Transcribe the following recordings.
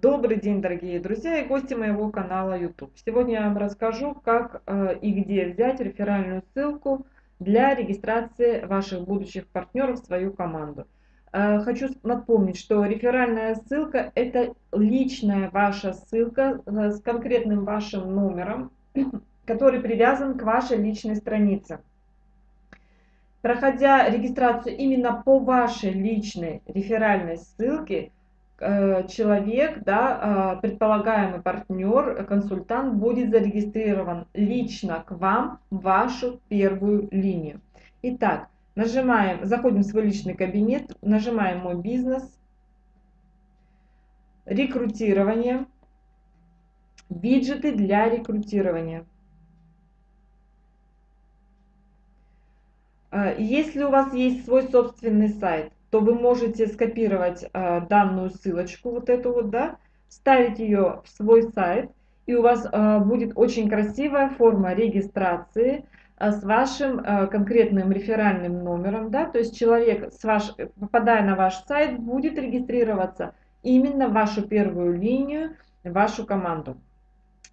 Добрый день, дорогие друзья и гости моего канала YouTube. Сегодня я вам расскажу, как э, и где взять реферальную ссылку для регистрации ваших будущих партнеров в свою команду. Э, хочу напомнить, что реферальная ссылка – это личная ваша ссылка э, с конкретным вашим номером, который привязан к вашей личной странице. Проходя регистрацию именно по вашей личной реферальной ссылке – человек, да, э, предполагаемый партнер, консультант будет зарегистрирован лично к вам в вашу первую линию. Итак, нажимаем, заходим в свой личный кабинет, нажимаем «Мой бизнес», «Рекрутирование», «Виджеты для рекрутирования». Э, если у вас есть свой собственный сайт, то вы можете скопировать э, данную ссылочку, вот эту вот, да, вставить ее в свой сайт, и у вас э, будет очень красивая форма регистрации э, с вашим э, конкретным реферальным номером, да, то есть человек, с ваш, попадая на ваш сайт, будет регистрироваться именно в вашу первую линию, в вашу команду.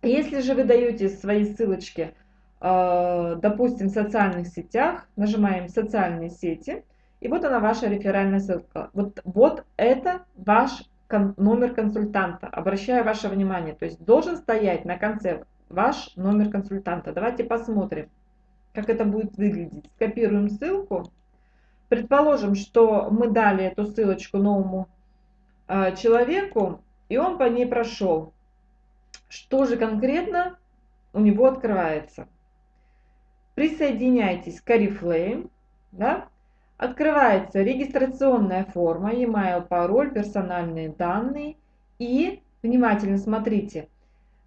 Если же вы даете свои ссылочки, э, допустим, в социальных сетях, нажимаем «Социальные сети», и вот она ваша реферальная ссылка. Вот, вот это ваш номер консультанта. Обращаю ваше внимание. То есть должен стоять на конце ваш номер консультанта. Давайте посмотрим, как это будет выглядеть. Скопируем ссылку. Предположим, что мы дали эту ссылочку новому э, человеку, и он по ней прошел. Что же конкретно у него открывается? Присоединяйтесь к Oriflame. Да? Открывается регистрационная форма, e-mail, пароль, персональные данные и, внимательно смотрите,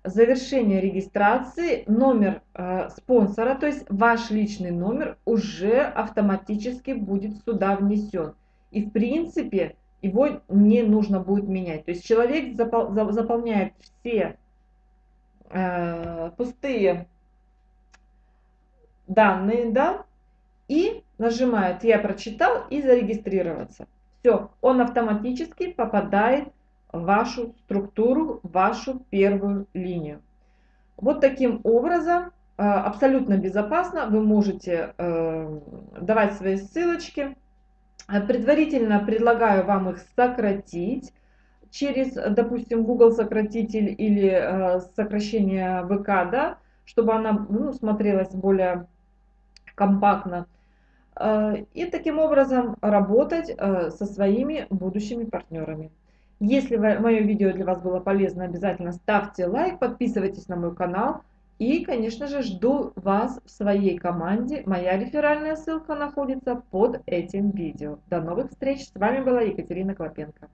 завершение регистрации, номер э, спонсора, то есть ваш личный номер уже автоматически будет сюда внесен. И в принципе его не нужно будет менять. То есть человек запол заполняет все э, пустые данные, да, и нажимает «Я прочитал» и «Зарегистрироваться». Все, он автоматически попадает в вашу структуру, в вашу первую линию. Вот таким образом, э, абсолютно безопасно, вы можете э, давать свои ссылочки. Предварительно предлагаю вам их сократить через, допустим, Google сократитель или э, сокращение ВК, да, чтобы она ну, смотрелась более компактно. Э, и таким образом работать э, со своими будущими партнерами. Если мое видео для вас было полезно, обязательно ставьте лайк, подписывайтесь на мой канал. И, конечно же, жду вас в своей команде. Моя реферальная ссылка находится под этим видео. До новых встреч! С вами была Екатерина Клопенко.